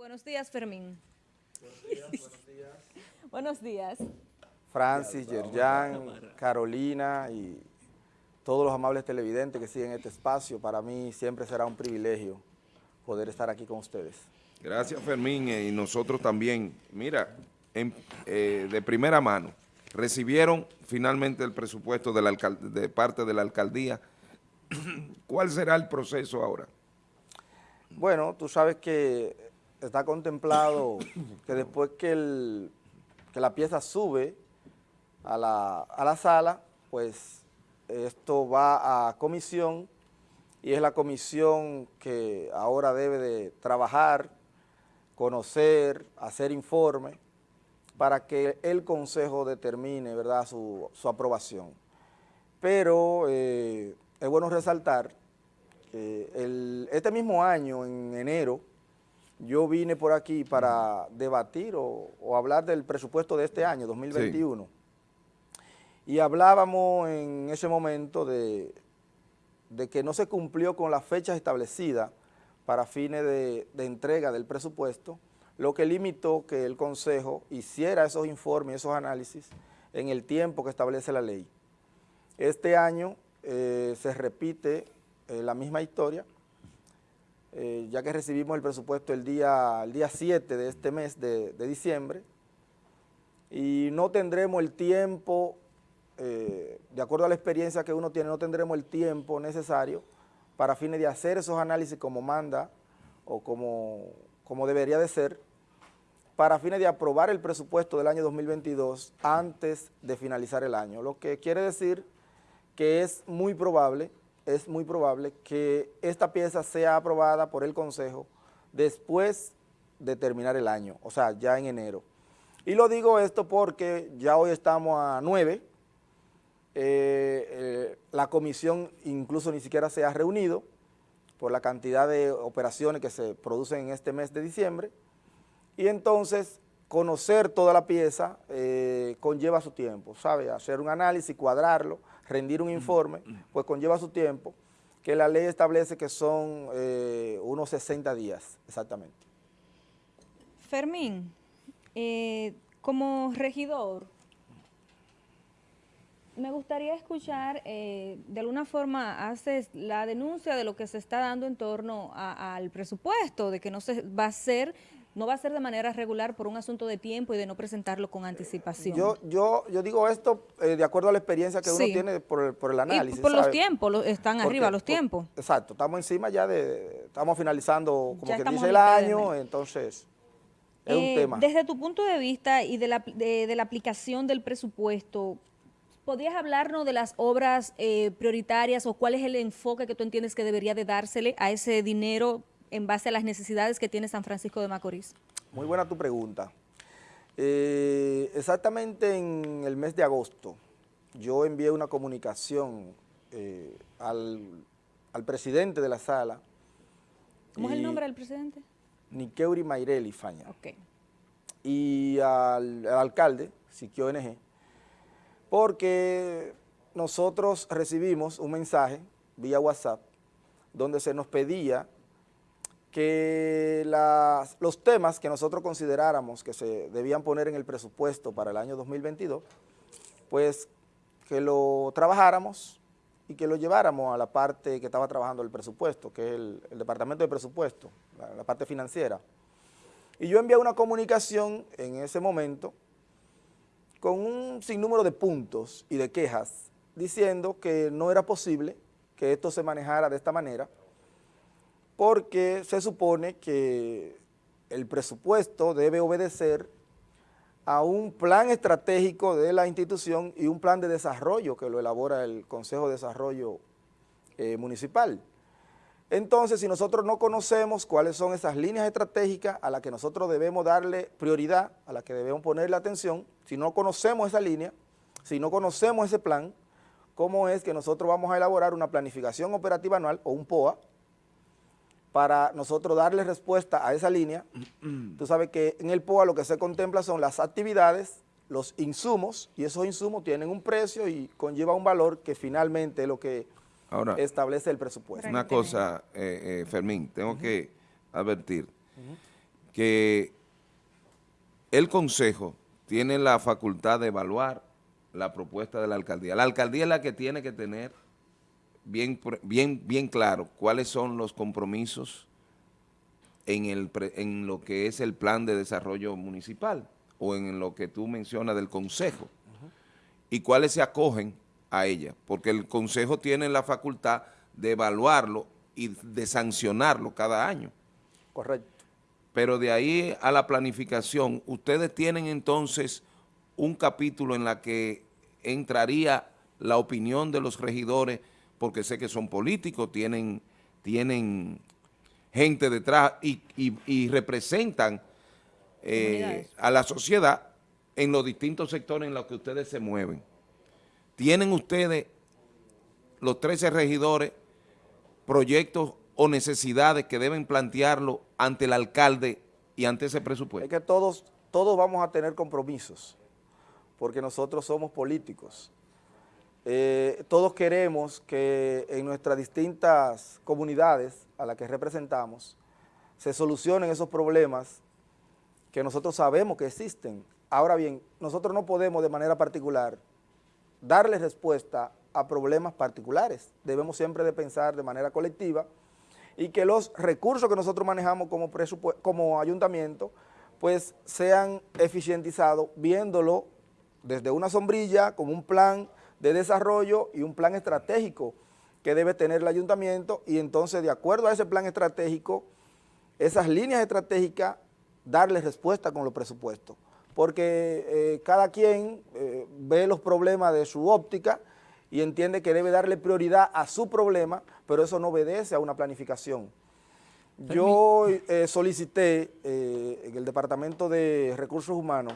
Buenos días, Fermín. Buenos días, buenos días. Buenos días. Francis, Yerjan, Carolina y todos los amables televidentes que siguen este espacio. Para mí siempre será un privilegio poder estar aquí con ustedes. Gracias, Fermín, eh, y nosotros también. Mira, en, eh, de primera mano, recibieron finalmente el presupuesto de, la de parte de la alcaldía. ¿Cuál será el proceso ahora? Bueno, tú sabes que está contemplado que después que, el, que la pieza sube a la, a la sala, pues esto va a comisión y es la comisión que ahora debe de trabajar, conocer, hacer informe para que el Consejo determine ¿verdad? Su, su aprobación. Pero eh, es bueno resaltar que este mismo año, en enero, yo vine por aquí para debatir o, o hablar del presupuesto de este año, 2021. Sí. Y hablábamos en ese momento de, de, que no se cumplió con las fechas establecidas para fines de, de entrega del presupuesto, lo que limitó que el Consejo hiciera esos informes, esos análisis en el tiempo que establece la ley. Este año eh, se repite eh, la misma historia, eh, ya que recibimos el presupuesto el día, el día 7 de este mes de, diciembre, y no tendremos el tiempo, eh, de acuerdo a la experiencia que uno tiene, no tendremos el tiempo necesario para fines de hacer esos análisis como manda o como, como debería de ser, para fines de aprobar el presupuesto del año 2022 antes de finalizar el año, lo que quiere decir que es muy probable es muy probable que esta pieza sea aprobada por el Consejo después de terminar el año, o sea, ya en enero. Y lo digo esto porque ya hoy estamos a 9, eh, eh, la comisión incluso ni siquiera se ha reunido por la cantidad de operaciones que se producen en este mes de diciembre, y entonces conocer toda la pieza eh, conlleva su tiempo, ¿sabe? Hacer un análisis, cuadrarlo, rendir un informe, pues conlleva su tiempo, que la ley establece que son eh, unos 60 días, exactamente. Fermín, eh, como regidor, me gustaría escuchar, eh, de alguna forma haces la denuncia de lo que se está dando en torno al presupuesto, de que no se va a ser no va a ser de manera regular por un asunto de tiempo y de no presentarlo con anticipación. Yo yo, yo digo esto eh, de acuerdo a la experiencia que sí. uno tiene por el, por el análisis. Y por los tiempos, están Porque, arriba los tiempos. Por, exacto, estamos encima ya de, estamos finalizando como que dice el año, entonces es eh, un tema. Desde tu punto de vista y de la, de, de la aplicación del presupuesto, ¿podrías hablarnos de las obras eh, prioritarias o cuál es el enfoque que tú entiendes que debería de dársele a ese dinero en base a las necesidades que tiene San Francisco de Macorís? Muy buena tu pregunta. Eh, exactamente en el mes de agosto, yo envié una comunicación eh, al, al, presidente de la sala. ¿Cómo es el nombre del presidente? Niqueuri Maireli Faña. Ok. Y al, al alcalde, Siquio NG, porque nosotros recibimos un mensaje vía WhatsApp donde se nos pedía que los temas que nosotros consideráramos que se debían poner en el presupuesto para el año 2022, pues que lo trabajáramos y que lo lleváramos a la parte que estaba trabajando el presupuesto, que es el, el Departamento de Presupuesto, la, la, parte financiera. Y yo envié una comunicación en ese momento con un sinnúmero de puntos y de quejas diciendo que no era posible que esto se manejara de esta manera, porque se supone que el presupuesto debe obedecer a un plan estratégico de la institución y un plan de desarrollo que lo elabora el Consejo de Desarrollo eh, Municipal. Entonces, si nosotros no conocemos cuáles son esas líneas estratégicas a las que nosotros debemos darle prioridad, a las que debemos ponerle atención, si no conocemos esa línea, si no conocemos ese plan, ¿cómo es que nosotros vamos a elaborar una planificación operativa anual o un POA para nosotros darle respuesta a esa línea. Tú sabes que en el POA lo que se contempla son las actividades, los insumos, y esos insumos tienen un precio y conlleva un valor que finalmente es lo que Ahora, establece el presupuesto. Una cosa, eh, eh, Fermín, tengo uh -huh. que advertir. Uh -huh. que el Consejo tiene la facultad de evaluar la propuesta de la alcaldía. La alcaldía es la que tiene que tener bien, bien, bien claro cuáles son los compromisos en, el, en lo que es el plan de desarrollo municipal o en lo que tú mencionas del Consejo y cuáles se acogen a ella, porque el Consejo tiene la facultad de evaluarlo y de sancionarlo cada año. Correcto. Pero de ahí a la planificación, ustedes tienen entonces un capítulo en la que entraría la opinión de los regidores, porque sé que son políticos, tienen, tienen gente detrás y, representan eh, a la sociedad en los distintos sectores en los que ustedes se mueven. ¿Tienen ustedes, los 13 regidores, proyectos o necesidades que deben plantearlo ante el alcalde y ante ese presupuesto? Es que todos, todos vamos a tener compromisos, porque nosotros somos políticos. Eh, todos queremos que en nuestras distintas comunidades a las que representamos se solucionen esos problemas que nosotros sabemos que existen. Ahora bien, nosotros no podemos de manera particular darle respuesta a problemas particulares. Debemos siempre de pensar de manera colectiva y que los recursos que nosotros manejamos como, como ayuntamiento pues sean eficientizados viéndolo desde una sombrilla con un plan de desarrollo y un plan estratégico que debe tener el ayuntamiento y entonces de acuerdo a ese plan estratégico, esas líneas estratégicas, darle respuesta con los presupuestos. Porque eh, cada quien eh, ve los problemas de su óptica y entiende que debe darle prioridad a su problema, pero eso no obedece a una planificación. Yo eh, solicité en el Departamento de Recursos Humanos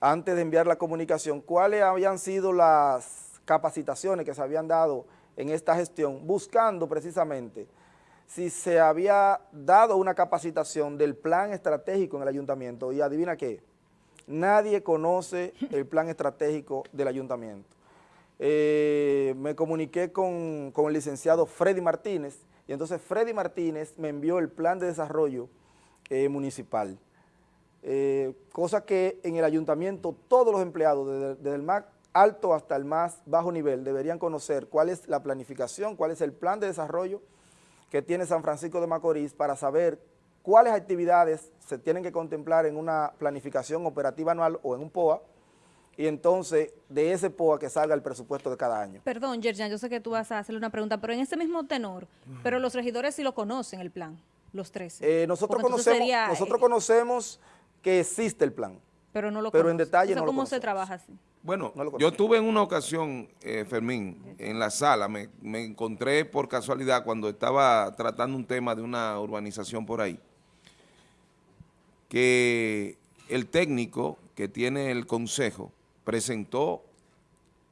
antes de enviar la comunicación, cuáles habían sido las capacitaciones que se habían dado en esta gestión, buscando precisamente si se había dado una capacitación del plan estratégico en el ayuntamiento, y adivina qué, nadie conoce el plan estratégico del ayuntamiento. Eh, me comuniqué con, el licenciado Freddy Martínez, y entonces Freddy Martínez me envió el plan de desarrollo eh, municipal. Eh, cosa que en el ayuntamiento todos los empleados, desde, el más alto hasta el más bajo nivel, deberían conocer cuál es la planificación, cuál es el plan de desarrollo que tiene San Francisco de Macorís para saber cuáles actividades se tienen que contemplar en una planificación operativa anual o en un POA, y entonces de ese POA que salga el presupuesto de cada año. Perdón, Yerjan, yo sé que tú vas a hacerle una pregunta, pero en ese mismo tenor, pero los regidores sí lo conocen el plan, los 13. Eh, nosotros conocemos, nosotros conocemos que existe el plan. Pero no lo Pero en detalle no ¿Cómo se trabaja así? Bueno, yo tuve en una ocasión, eh, Fermín, en la sala, me, encontré por casualidad cuando estaba tratando un tema de una urbanización por ahí, que el técnico que tiene el consejo presentó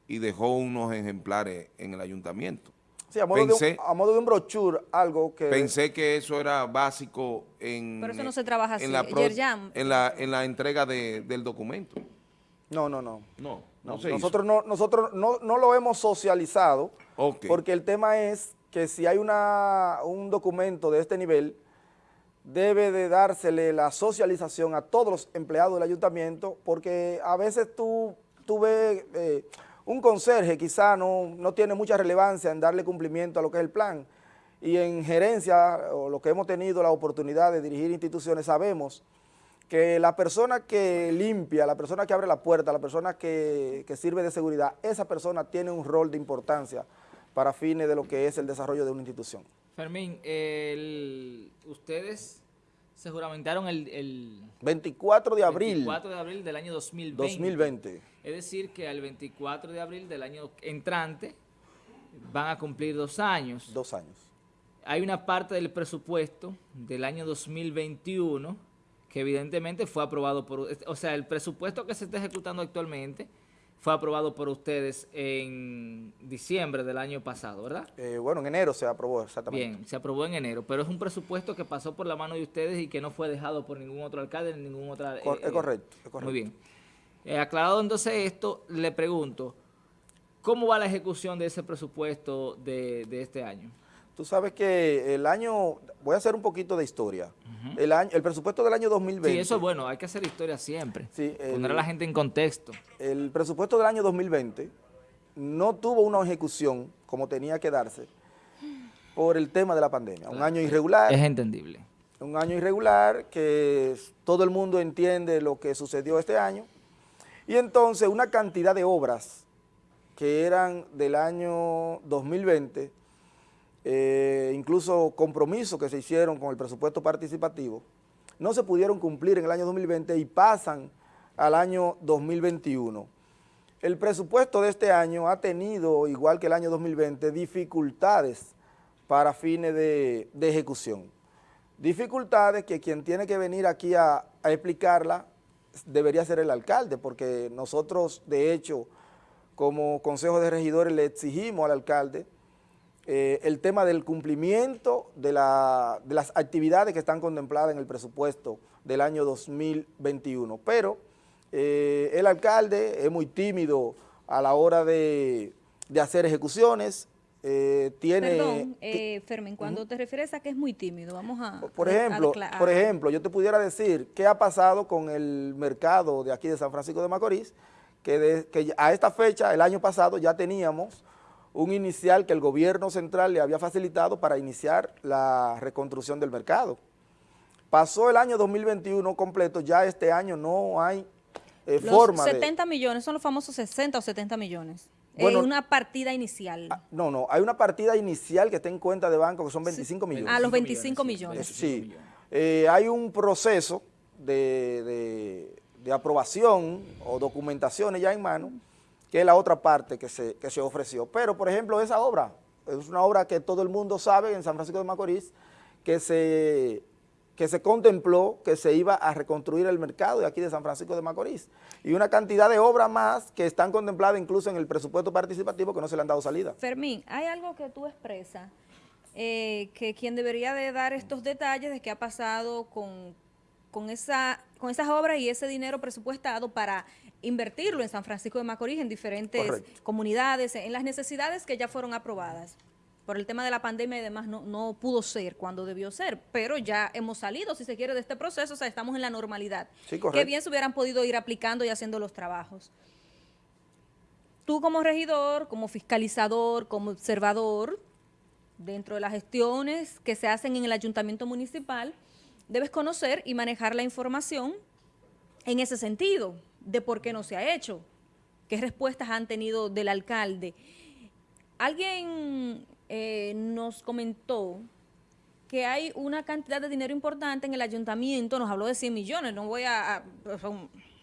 y dejó unos ejemplares en el ayuntamiento a modo, de un, brochure, algo que... Pensé que eso era básico en... Pero eso no se trabaja así, en la, en la, en la entrega del documento. No, no, no. No, no, nosotros, no, nosotros no, no, lo hemos socializado, porque el tema es que si hay una, un documento de este nivel, debe de dársele la socialización a todos los empleados del ayuntamiento, porque a veces tú, tú ves... Eh, un conserje quizá no, no tiene mucha relevancia en darle cumplimiento a lo que es el plan, y en gerencia, o lo que hemos tenido la oportunidad de dirigir instituciones, sabemos que la persona que limpia, la persona que abre la puerta, la persona que, sirve de seguridad, esa persona tiene un rol de importancia para fines de lo que es el desarrollo de una institución. Fermín, ustedes se juramentaron el, 24 de abril. 24 de abril del año 2020. 2020. Es decir, que al 24 de abril del año entrante van a cumplir dos años. Dos años. Hay una parte del presupuesto del año 2021 que evidentemente fue aprobado por... O sea, el presupuesto que se está ejecutando actualmente fue aprobado por ustedes en diciembre del año pasado, ¿verdad? Eh, bueno, en enero se aprobó, exactamente. Bien, se aprobó en enero, pero es un presupuesto que pasó por la mano de ustedes y que no fue dejado por ningún otro alcalde, ni ningún otro... Eh, es correcto, es correcto. Muy bien. Eh, aclarado entonces esto, le pregunto, ¿cómo va la ejecución de ese presupuesto de, de este año? Tú sabes que el año, voy a hacer un poquito de historia. el, año, el presupuesto del año 2020. Sí, eso es bueno, hay que hacer historia siempre. Sí, poner a la gente en contexto. El presupuesto del año 2020 no tuvo una ejecución como tenía que darse por el tema de la pandemia. Un año irregular. Es entendible. Un año irregular que todo el mundo entiende lo que sucedió este año. Y entonces una cantidad de obras que eran del año 2020 eh, incluso compromisos que se hicieron con el presupuesto participativo, no se pudieron cumplir en el año 2020 y pasan al año 2021. El presupuesto de este año ha tenido, igual que el año 2020, dificultades para fines de, ejecución. Dificultades que quien tiene que venir aquí a, a explicarla debería ser el alcalde, porque nosotros, de hecho, como Consejo de Regidores le exigimos al alcalde eh, el tema del cumplimiento de, las actividades que están contempladas en el presupuesto del año 2021. Pero eh, el alcalde es muy tímido a la hora de, hacer ejecuciones, eh, tiene... Perdón, Fermen, cuando te refieres a que es muy tímido, vamos a... Por ejemplo, por ejemplo, yo te pudiera decir qué ha pasado con el mercado de aquí de San Francisco de Macorís, que, que a esta fecha, el año pasado, ya teníamos un inicial que el gobierno central le había facilitado para iniciar la reconstrucción del mercado. Pasó el año 2021 completo, ya este año no hay eh, los forma 70 millones, son los famosos 60 o 70 millones. Bueno, una partida inicial. Ah, no, no, hay una partida inicial que está en cuenta de banco que son 25 millones. Ah, los 25 millones. Sí, eh, hay un proceso de, de aprobación o documentaciones ya en mano que es la otra parte que se, se ofreció. Pero, por ejemplo, esa obra, es una obra que todo el mundo sabe en San Francisco de Macorís, que se, que se contempló que se iba a reconstruir el mercado de aquí de San Francisco de Macorís. Y una cantidad de obras más que están contempladas incluso en el presupuesto participativo que no se le han dado salida. Fermín, hay algo que tú expresas, eh, que quien debería de dar estos detalles de qué ha pasado con, con, esa, con esas obras y ese dinero presupuestado para invertirlo en San Francisco de Macorís, en diferentes comunidades, en las necesidades que ya fueron aprobadas. Por el tema de la pandemia y demás no, no pudo ser cuando debió ser, pero ya hemos salido, si se quiere, de este proceso, o sea, estamos en la normalidad. Sí, que bien se hubieran podido ir aplicando y haciendo los trabajos. Tú como regidor, como fiscalizador, como observador, dentro de las gestiones que se hacen en el ayuntamiento municipal, debes conocer y manejar la información en ese sentido de por qué no se ha hecho, qué respuestas han tenido del alcalde. Alguien eh, nos comentó que hay una cantidad de dinero importante en el ayuntamiento, nos habló de 100 millones, no voy a,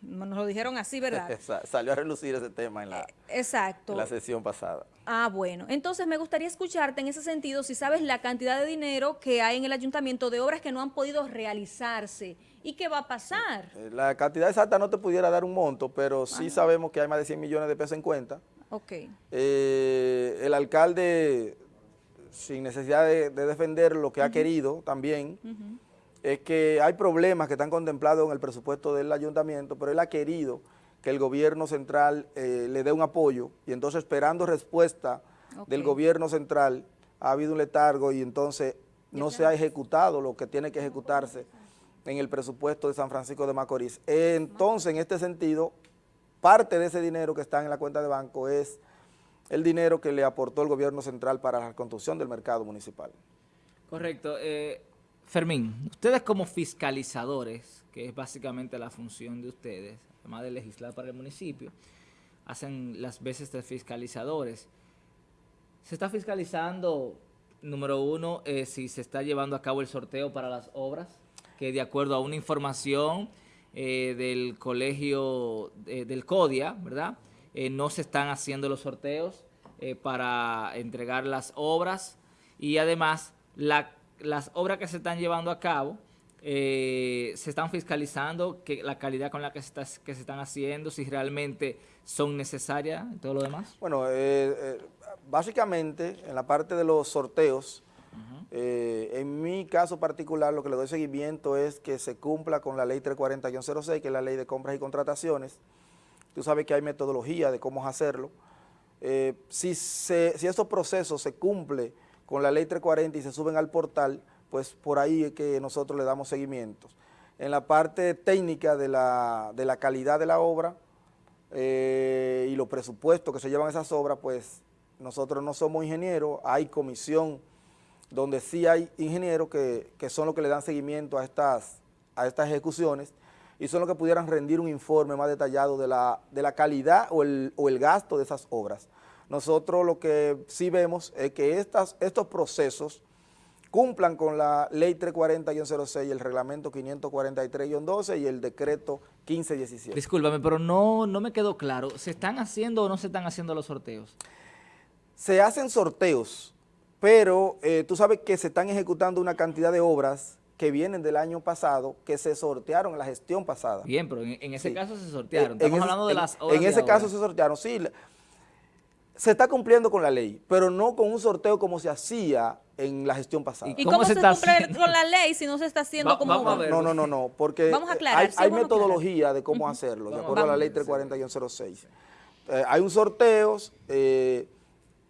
nos lo dijeron así, ¿verdad? Salió a relucir ese tema en la, eh, Exacto. En la sesión pasada. Ah, bueno. Entonces me gustaría escucharte en ese sentido, si sabes la cantidad de dinero que hay en el ayuntamiento de obras que no han podido realizarse ¿Y qué va a pasar? Eh, la cantidad exacta no te pudiera dar un monto, pero sí sabemos que hay más de 100 millones de pesos en cuenta. Ok. Eh, el alcalde, sin necesidad de, defender lo que ha querido también, es que hay problemas que están contemplados en el presupuesto del ayuntamiento, pero él ha querido que el gobierno central eh, le dé un apoyo. Y entonces esperando respuesta del gobierno central ha habido un letargo y entonces no se ha ejecutado lo que tiene que ejecutarse en el presupuesto de San Francisco de Macorís. Entonces, en este sentido, parte de ese dinero que está en la cuenta de banco es el dinero que le aportó el gobierno central para la construcción del mercado municipal. Correcto. Eh, Fermín, ustedes como fiscalizadores, que es básicamente la función de ustedes, además de legislar para el municipio, hacen las veces de fiscalizadores. Se está fiscalizando, número uno, eh, si se está llevando a cabo el sorteo para las obras, que de acuerdo a una información eh, del colegio eh, del CODIA, ¿verdad? Eh, no se están haciendo los sorteos para entregar las obras y además las obras que se están llevando a cabo se están fiscalizando que la calidad con la que se, está, que se están haciendo, si realmente son necesarias y todo lo demás. Bueno, básicamente en la parte de los sorteos, eh, en mi caso particular, lo que le doy seguimiento es que se cumpla con la ley 340-06, que es la ley de compras y contrataciones. Tú sabes que hay metodología de cómo hacerlo. Eh, si, estos procesos se cumplen con la ley 340 y se suben al portal, pues por ahí es que nosotros le damos seguimientos. En la parte técnica de la, de la calidad de la obra eh, y los presupuestos que se llevan esas obras, pues nosotros no somos ingenieros, hay comisión donde sí hay ingenieros que, que son los que le dan seguimiento a estas, a estas ejecuciones y son los que pudieran rendir un informe más detallado de la, de la calidad o el, o el gasto de esas obras. Nosotros lo que sí vemos es que estas, estos procesos cumplan con la ley 340-06, el reglamento 543-12 y el decreto 1517. Discúlpame, pero no, no me quedó claro. ¿Se están haciendo o no se están haciendo los sorteos? Se hacen sorteos, pero eh, tú sabes que se están ejecutando una cantidad de obras que vienen del año pasado, que se sortearon en la gestión pasada. Bien, pero en, en ese Sí. caso se sortearon. En Estamos ese- hablando de en- las obras En ese caso se sortearon, sí. Se está cumpliendo con la ley, pero no con un sorteo como se hacía en la gestión pasada. ¿Y ¿Cómo cómo, se se, está cumple con la ley si no se está haciendo Va- como... vamos a ver. No, no, no, no, porque Vamos a eh, aclarar, hay, sí, hay vamos a aclarar. metodología de cómo hacerlo, de acuerdo a la ley 340-06. Eh, hay un sorteos, eh,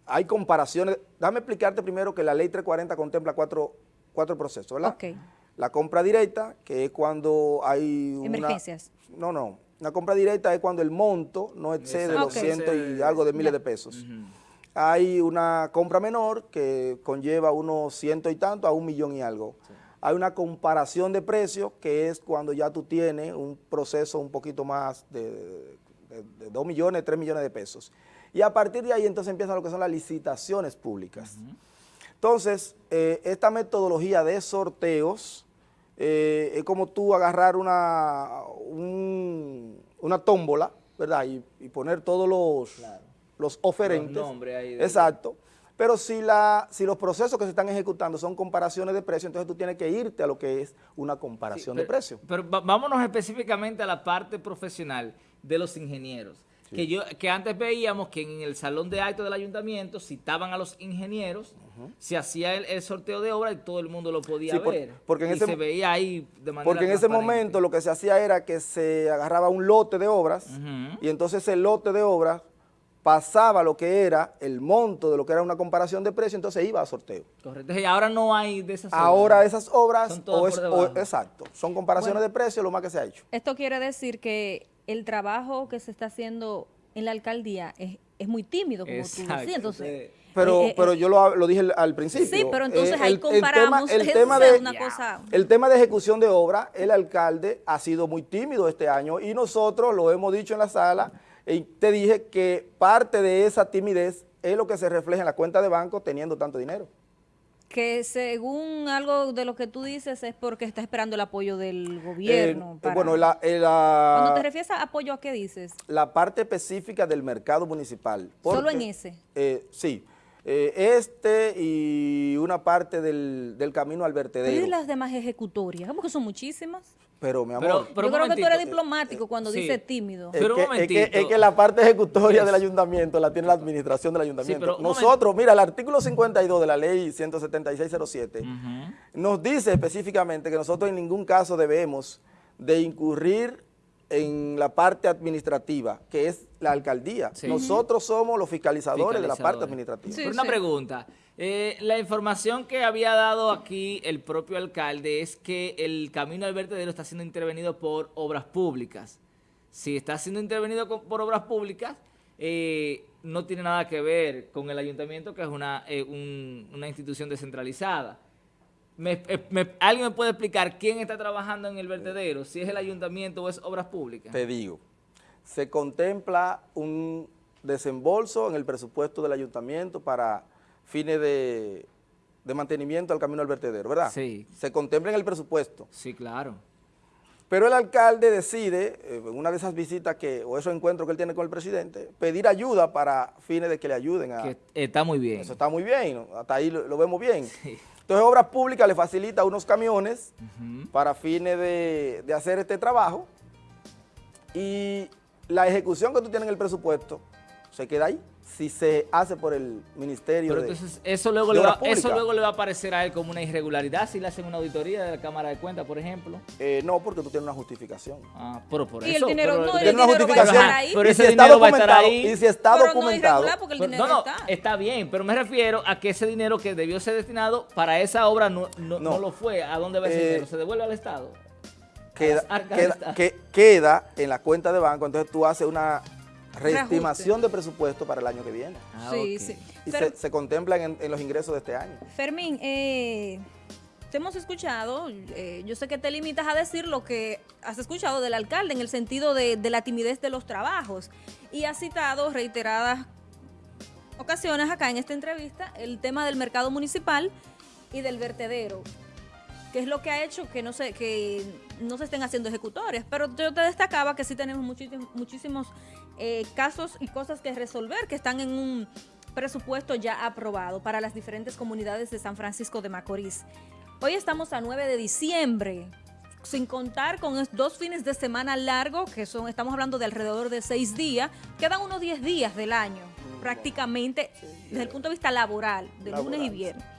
hay comparaciones. Déjame explicarte primero que la ley 340 contempla cuatro, cuatro procesos, ¿verdad? Ok. La compra directa, que es cuando hay una... Emergencias. No, no. La compra directa es cuando el monto no excede los cientos y algo de miles de pesos. Hay una compra menor que conlleva unos ciento y tanto a un millón y algo. Hay una comparación de precios que es cuando ya tú tienes un proceso un poquito más de, de, de 2 millones, 3 millones de pesos. Y a partir de ahí entonces empiezan lo que son las licitaciones públicas. Entonces, eh, esta metodología de sorteos eh, es como tú agarrar una, un- una tómbola, ¿verdad? Y, y poner todos los, los oferentes. Los ahí de- Exacto. Pero si, la, si los procesos que se están ejecutando son comparaciones de precios, entonces tú tienes que irte a lo que es una comparación de pero, precios. Pero vámonos específicamente a la parte profesional de los ingenieros. Que, yo, que antes veíamos que en el salón de actos del ayuntamiento citaban a los ingenieros, se hacía el, el sorteo de obra y todo el mundo lo podía Sí, por- ver. porque en y ese se veía ahí de manera Porque en ese momento lo que se hacía era que se agarraba un lote de obras y entonces ese lote de obras pasaba lo que era el monto de lo que era una comparación de precios, entonces iba a sorteo. Correcto. Y ahora no hay de esas Ahora obras. esas obras, Son todas o por es- debajo. o- exacto, son comparaciones de precios lo más que se ha hecho. Esto quiere decir que el trabajo que se está haciendo en la alcaldía es, es muy tímido, como tú decías. Entonces, Sí. Pero, eh, eh, pero yo lo, lo dije al- principio. Sí, pero entonces Eh, ahí el- el comparamos, tema- el tema es de- una cosa- El tema de ejecución de obra, el alcalde ha sido muy tímido este año y nosotros lo hemos dicho en la sala y te dije que parte de esa timidez es lo que se refleja en la cuenta de banco teniendo tanto dinero. Que según algo de lo que tú dices es porque está esperando el apoyo del gobierno. Eh, para- bueno, la, eh, la- Cuando te refieres a apoyo, ¿a qué dices? la parte específica del mercado municipal. Solo en ese. eh, sí. Eh, este y una parte del, del camino al Pero vertedero. ¿y las demás ejecutorias? Porque son muchísimas. Pero, mi amor, Pero- Yo un creo que tú eres diplomático cuando sí. dices tímido. Es Pero un que, es, que, momentito. es que la parte ejecutoria Yes. del ayuntamiento la tiene la administración del ayuntamiento. pero un Nosotros, mira, el artículo 52 de la ley 17607 Ujú. nos dice específicamente que nosotros en ningún caso debemos de incurrir en la parte administrativa, que es la alcaldía. Sí. Nosotros somos los fiscalizadores, de la parte administrativa. Sí, Pero una pregunta. Eh, la información que había dado aquí el propio alcalde es que el camino al vertedero está siendo intervenido por obras públicas. Si está siendo intervenido con- por obras públicas, eh, no tiene nada que ver con el ayuntamiento, que es una, eh, un- una institución descentralizada. Me- eh, me- ¿Alguien me puede explicar quién está trabajando en el vertedero? Si es el ayuntamiento o es obras públicas. Te digo, se contempla un desembolso en el presupuesto del ayuntamiento para fines de, de mantenimiento al camino al vertedero, ¿verdad? Sí. Se contempla en el presupuesto. Sí, claro. Pero el alcalde decide, eh, en una de esas visitas que, o esos encuentros que él tiene con el presidente, pedir ayuda para fines de que le ayuden a... Que está muy bien. Eso está muy bien, ¿no? hasta ahí lo, lo vemos bien. Entonces Obras Públicas le facilita unos camiones para fines de, de hacer este trabajo y la ejecución que tú tienes en el presupuesto se queda ahí. Si se hace por el Ministerio Pero de entonces eso luego, de le va, eso luego le va a parecer a él como una irregularidad si le hacen una auditoría de la Cámara de Cuentas, por ejemplo. Eh, no, porque tú tienes una justificación. Ah, pero por Y el eso. dinero pero- no, el una dinero va a estar ahí. Pero y ese si está dinero va a estar documentado, ahí. y si está Pero no es documentado, irregular porque el Pero- dinero no, no, está. está bien, pero me refiero a que ese dinero que debió ser destinado para esa obra no, no, No. no lo fue. ¿A dónde va ese Eh, dinero? ¿Se devuelve al Estado? queda, que- queda en la cuenta de banco, entonces tú haces una reestimación de presupuesto para el año que viene. Ah, sí, sí. Y Fer- se, se contemplan en, en los ingresos de este año. Fermín, eh, te hemos escuchado, eh, yo sé que te limitas a decir lo que has escuchado del alcalde en el sentido de, de la timidez de los trabajos y has citado reiteradas ocasiones acá en esta entrevista el tema del mercado municipal y del vertedero, que es lo que ha hecho que no se, que no se estén haciendo ejecutores. Pero yo te destacaba que sí tenemos muchísimos, muchísimos eh, casos y cosas que resolver que están en un presupuesto ya aprobado para las diferentes comunidades de San Francisco de Macorís. Hoy estamos a 9 de diciembre, sin contar con dos fines de semana largos, que son, estamos hablando de alrededor de seis días, quedan unos 10 días del año, prácticamente desde el punto de vista laboral, de lunes y viernes.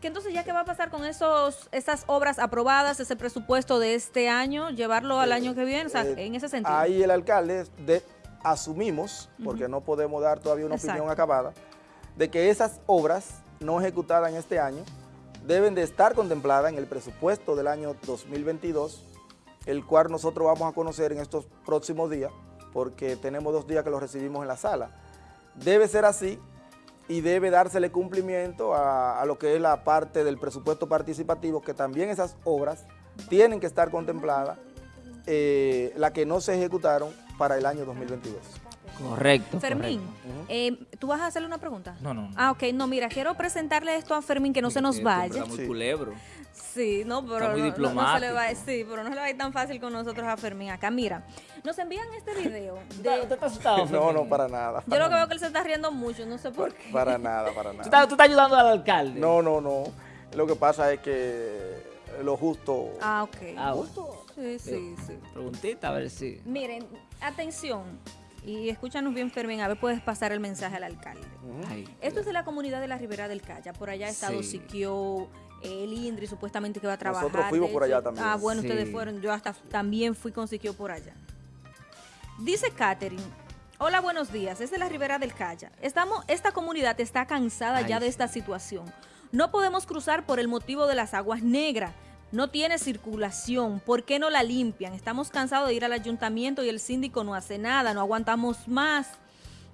Que entonces ya qué va a pasar con esos esas obras aprobadas, ese presupuesto de este año, llevarlo al año que viene, o sea, Eh, en ese sentido. Ahí el alcalde, de, asumimos, porque no podemos dar todavía una Exacto. opinión acabada, de que esas obras no ejecutadas en este año deben de estar contempladas en el presupuesto del año 2022, el cual nosotros vamos a conocer en estos próximos días, porque tenemos dos días que lo recibimos en la sala. Debe ser así y debe dársele cumplimiento a, lo que es la parte del presupuesto participativo, que también esas obras tienen que estar contempladas, eh, las que no se ejecutaron para el año 2022. Correcto. Fermín, correcto. eh, ¿tú vas a hacerle una pregunta? No, no. Ah, ok, no, mira, quiero presentarle esto a Fermín, que no se nos vaya. Está muy Sí. culebro. Sí, no, pero muy no- no- no, se le diplomático. va, sí, pero no se le va a ir tan fácil con nosotros a Fermín. Acá, mira, nos envían este video. ¿Usted De, está asustado, No, Fermín? no, para nada. yo lo que veo que él se está riendo mucho, no sé por qué. Para nada, para ¿Tú nada. estás, tú estás ayudando al alcalde? No, no, no. Lo que pasa es que lo justo... Ah, ok. Ah, bueno. Sí, sí, sí. Preguntita, a ver si... Miren, atención, y escúchanos bien, Fermín, a ver, puedes pasar el mensaje al alcalde. Ay, Esto es de la comunidad de la Ribera del Calla. Por allá ha estado Sí. Siquio, el Indri, supuestamente que va a trabajar. Nosotros fuimos por allá también. Ah, bueno, ustedes fueron. Yo hasta también fui con Siquio por allá. Dice Catherine. Hola, buenos días. Es de la Ribera del Calla. Estamos, esta comunidad está cansada Ay, ya de sí. esta situación. No podemos cruzar por el motivo de las aguas negras. No tiene circulación. ¿Por qué no la limpian? Estamos cansados de ir al ayuntamiento y el síndico no hace nada. No aguantamos más.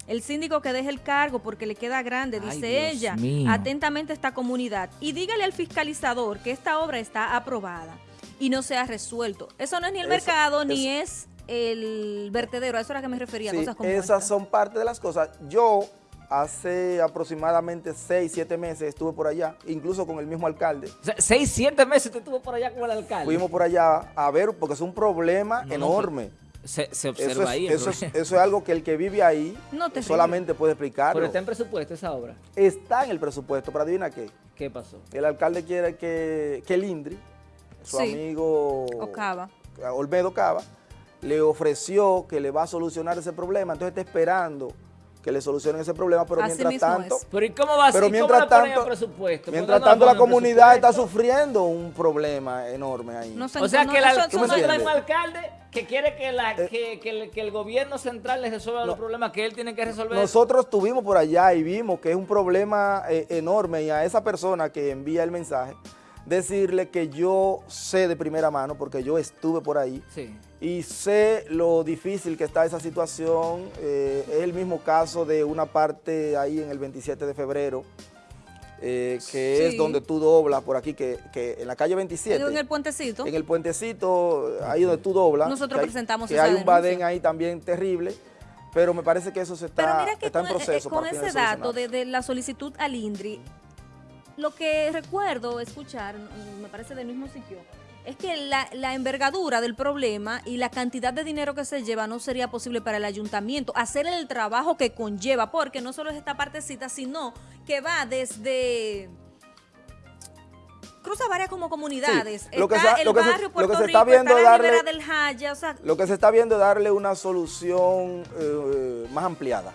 El síndico que deje el cargo porque le queda grande, Ay, dice Dios ella. mío. Atentamente esta comunidad. Y dígale al fiscalizador que esta obra está aprobada y no se ha resuelto. Eso no es ni el Eso- mercado ni es el vertedero. A eso era que me refería, Sí, cosas como esas esta. son parte de las cosas. Yo hace aproximadamente 6, 7 meses estuve por allá, incluso con el mismo alcalde. O sea, seis, siete meses te estuvo por allá con el alcalde. Fuimos por allá a ver, porque es un problema No, no, enorme. Se, se Eso observa es, ahí. eso, es, eso es algo que el que vive ahí No, solamente puede explicarlo. Pero está en presupuesto esa obra. Está en el presupuesto, pero adivina qué. ¿Qué pasó? El alcalde quiere que, que el INDRI, su Sí. amigo Ocava. Olmedo Cava, le ofreció que le va a solucionar ese problema. Entonces está esperando que le solucionen ese problema, pero Así mientras tanto... es. Pero ¿y cómo va a Pero mientras tanto, el mientras no tanto la comunidad está sufriendo un problema enorme ahí. No O sea no- que, eso- la, eso tú me un alcalde que quiere que, la, Eh, que, que el, que el gobierno central le resuelva los problemas que él tiene que resolver. Nosotros estuvimos por allá y vimos que es un problema eh, enorme y a esa persona que envía el mensaje, decirle que yo sé de primera mano, porque yo estuve por ahí, Sí. y sé lo difícil que está esa situación. eh, es el mismo caso de una parte ahí en el 27 de febrero, eh, que Sí. es donde tú doblas por aquí, que, que en la calle 27. en el puentecito. En el puentecito, ahí donde tú doblas. Nosotros que hay- presentamos que esa hay un badén ahí también terrible, pero me parece que eso se Pero está, mira que está con, en eh, proceso. con para ese dato de, de la solicitud al INDRI, lo que recuerdo escuchar, mm, me parece del mismo sitio, es que la, la envergadura del problema y la cantidad de dinero que se lleva no sería posible para el ayuntamiento hacer el trabajo que conlleva, porque no solo es esta partecita, sino que va desde... Cruza varias como comunidades. lo que está se- el lo que se- barrio lo Puerto que se Rico, está viendo está la darle- del Jaya, o sea, Lo que se está viendo es darle una solución eh, más ampliada.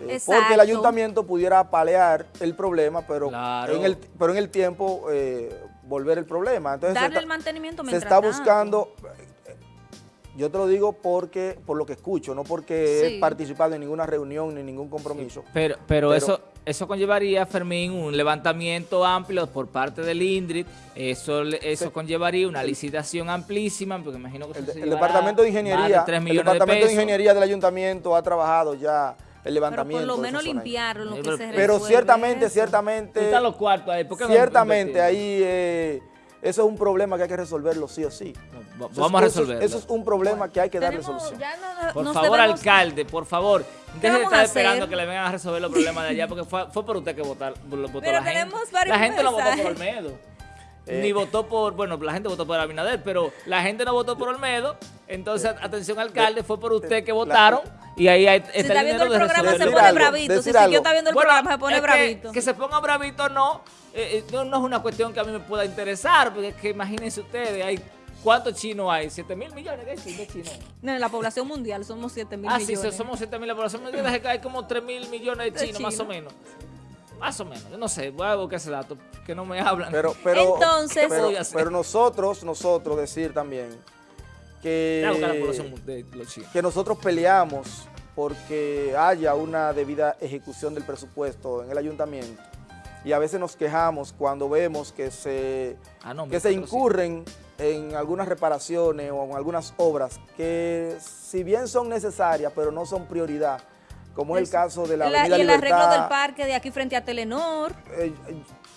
Eh, Exacto. porque el ayuntamiento pudiera palear el problema, pero, Claro. en, el, pero en el tiempo eh, volver el problema. Entonces, Darle está- el mantenimiento Se está tanto. buscando, eh, yo te lo digo porque por lo que escucho, no porque Sí. he participado en ninguna reunión ni ningún compromiso. Pero, pero, Pero- eso eso conllevaría, Fermín, un levantamiento amplio por parte del INDRIT, eso, le- eso Sí. conllevaría una licitación amplísima, porque imagino que El, se el departamento de ingeniería, el millones departamento de, pesos. ingeniería del ayuntamiento ha trabajado ya el Pero levantamiento. por lo menos limpiarlo, lo que pero- se Pero resuelve ciertamente, eso. ciertamente, ¿Dónde están los cuartos ahí? ¿Por qué ciertamente ahí eh, eso es un problema que hay que resolverlo sí o sí. Vamos a es- eso es- resolverlo. Eso es un problema que hay que darle Tenemos- solución. ya no- Por favor, debemos- alcalde, por favor, deje de estar esperando que le vengan a resolver los problemas de allá, porque fue, fue por usted que votar, lo votó Pero la gente. tenemos varios La gente no votó por. Olmedo. Eh. Ni votó por, bueno, la gente votó por Abinader, pero la gente no votó por Olmedo. Entonces, atención, alcalde, fue por usted que votaron y ahí hay, está Si está viendo el programa se pone algo, bravito. Si algo. está viendo el Bueno, programa se pone que- bravito. Que, se ponga bravito no, eh, eh, no, no es una cuestión que a mí me pueda interesar, porque es que imagínense ustedes, hay ¿cuántos chinos hay? ¿7 mil millones de chinos? No, en la población mundial somos 7 mil Ah, sí, millones. so- somos 7 mil la población mundial, es que hay como 3 mil millones de De chinos, más o menos. Más o menos, yo no sé, voy a buscar ese dato, que no me hablan. Pero, pero, Entonces- pero, nosotros, nosotros decir también que, de los que nosotros peleamos porque haya una debida ejecución del presupuesto en el ayuntamiento y a veces nos quejamos cuando vemos que se, Ah, no, que se sí. incurren en algunas reparaciones o en algunas obras que si bien son necesarias pero no son prioridad, como es el caso de la La- Avenida y el arreglo del parque de aquí frente a Telenor. eh,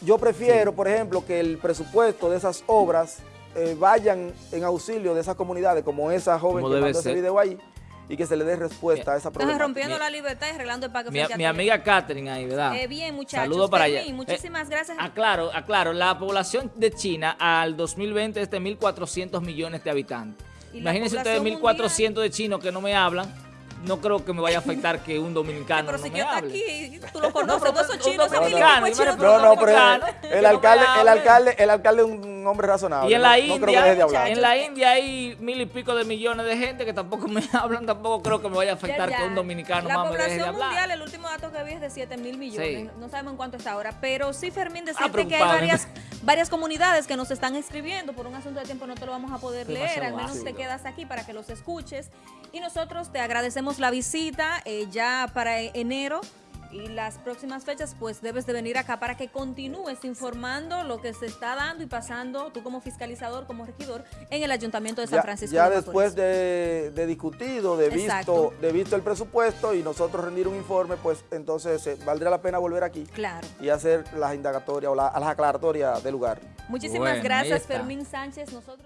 yo prefiero, por ejemplo, que el presupuesto de esas obras eh, vayan en auxilio de esas comunidades, como esa joven Como que mandó ese ser. video ahí, y que se le dé respuesta a esa Entonces, problemática. rompiendo Mi- la libertad y arreglando el parque Mi, a amiga Catherine ahí, ¿verdad? Eh, bien, muchachos. Saludos para allá. Fermín, muchísimas Eh, gracias. Aclaro, aclaro, la población de China al 2020 es de 1.400 millones de habitantes. Imagínense ustedes población 1.400 de chinos que no me hablan. No creo que me vaya a afectar que un dominicano pero no si me yo hable. aquí, tú lo conoces, pero todos son un chinos, No, no, pero el, dominicano, el no alcalde, el alcalde, el alcalde es un hombre razonable. Y en no- la no, creo que India, deje de hablar. en la India hay mil y pico de millones de gente que tampoco me hablan, tampoco creo que me vaya a afectar Ya, que un dominicano La más me deje de población hablar. mundial, el último dato que vi es de 7 mil millones. Sí. No sabemos en cuánto está ahora. Pero sí, Fermín, decirte que hay varias, varias comunidades que nos están escribiendo. Por un asunto de tiempo no te lo vamos a poder Demasiado leer. Al menos ácido. te quedas aquí para que los escuches. Y nosotros te agradecemos la visita eh, ya para enero. Y las próximas fechas, pues debes de venir acá para que continúes informando lo que se está dando y pasando, tú como fiscalizador, como regidor, en el Ayuntamiento de San Ya, Francisco. ya de después de, de discutido, de Exacto. visto, de visto el presupuesto y nosotros rendir un informe, pues entonces eh, valdría la pena volver aquí Claro. y hacer las indagatorias o la- las aclaratorias del lugar. Muchísimas Bueno, gracias. Fermín Sánchez. Nosotros.